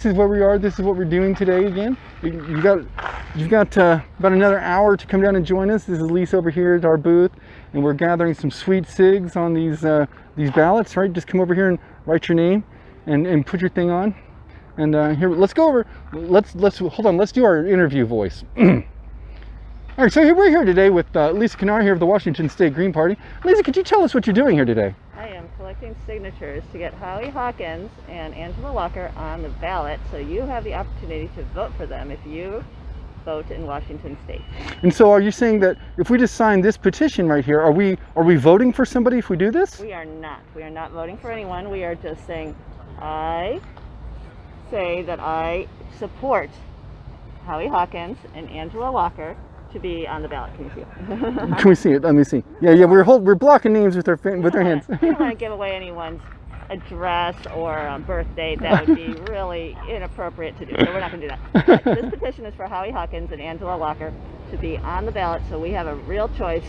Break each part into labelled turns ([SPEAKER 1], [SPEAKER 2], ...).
[SPEAKER 1] This is where we are. This is what we're doing today again. You got, you've got uh, about another hour to come down and join us. This is Lisa over here at our booth, and we're gathering some sweet cigs on these uh, these ballots. Right, just come over here and write your name, and and put your thing on. And uh, here, let's go over. Let's let's hold on. Let's do our interview voice. All right, so here we're here today with uh, Lisa Kennard here of the Washington State Green Party. Lisa, could you tell us what you're doing here today?
[SPEAKER 2] Collecting signatures to get Howie Hawkins and Angela Walker on the ballot so you have the opportunity to vote for them if you vote in Washington State.
[SPEAKER 1] And so, are you saying that if we just sign this petition right here, are we are we voting for somebody if we do this?
[SPEAKER 2] We are not. We are not voting for anyone. We are just saying, I say that I support Howie Hawkins and Angela Walker to be on the ballot. Can you see it?
[SPEAKER 1] Can we see it? Let me see. Yeah, yeah, we're hold, we're blocking names with our with our hands.
[SPEAKER 2] I don't want to give away anyone's address or um, birth date. That would be really inappropriate to do. So we're not going to do that. But this petition is for Howie Hawkins and Angela Walker to be on the ballot so we have a real choice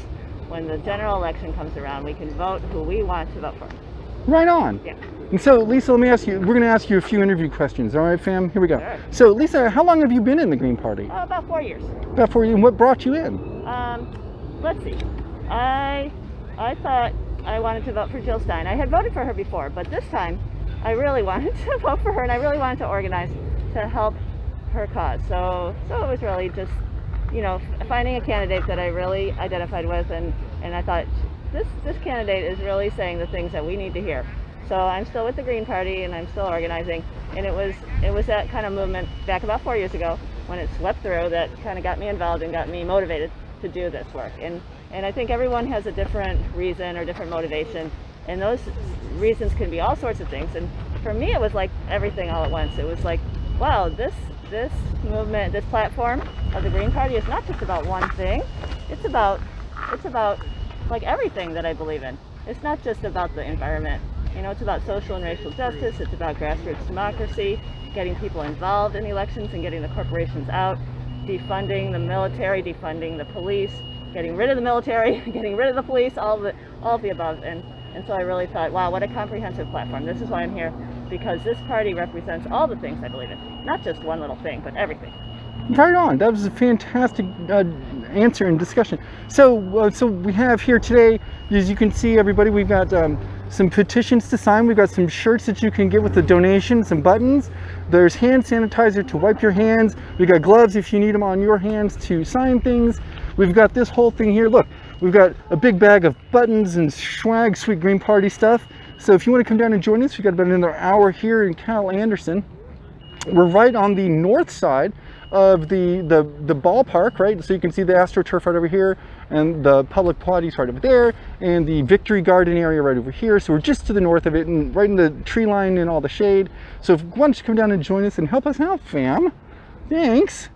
[SPEAKER 2] when the general election comes around. We can vote who we want to vote for.
[SPEAKER 1] right on.
[SPEAKER 2] Yeah.
[SPEAKER 1] And so, Lisa, let me ask you. We're going to ask you a few interview questions. All right, fam. Here we go.
[SPEAKER 2] Sure.
[SPEAKER 1] So, Lisa, how long have you been in the Green Party?
[SPEAKER 2] Uh, about four years.
[SPEAKER 1] About four years. And what brought you in?
[SPEAKER 2] Um, let's see. I I thought I wanted to vote for Jill Stein. I had voted for her before, but this time I really wanted to vote for her, and I really wanted to organize to help her cause. So so it was really just you know finding a candidate that I really identified with, and and I thought this this candidate is really saying the things that we need to hear. So I'm still with the Green Party, and I'm still organizing. And it was it was that kind of movement back about four years ago when it swept through that kind of got me involved and got me motivated to do this work. And and I think everyone has a different reason or different motivation, and those reasons can be all sorts of things. And for me, it was like everything all at once. It was like, wow, this this movement, this platform of the Green Party is not just about one thing. It's about it's about like everything that I believe in. It's not just about the environment. You know, it's about social and racial justice. It's about grassroots democracy, getting people involved in elections and getting the corporations out, defunding the military, defunding the police, getting rid of the military, getting rid of the police, all of the all the above. And and so I really thought, wow, what a comprehensive platform. This is why I'm here because this party represents all the things I believe in, not just one little thing, but everything.
[SPEAKER 1] Right on. That was a fantastic uh, answer and discussion. So, uh, so we have here today, as you can see, everybody, we've got um, some petitions to sign. We've got some shirts that you can get with the donation, some buttons. There's hand sanitizer to wipe your hands. We've got gloves if you need them on your hands to sign things. We've got this whole thing here. Look, we've got a big bag of buttons and swag, sweet green party stuff. So if you want to come down and join us, we've got about another hour here in Cal Anderson we're right on the north side of the, the the ballpark right? So you can see the astroturf right over here and the public potties right over there and the victory garden area right over here. So we're just to the north of it and right in the tree line and all the shade. So if why don't you come down and join us and help us out fam thanks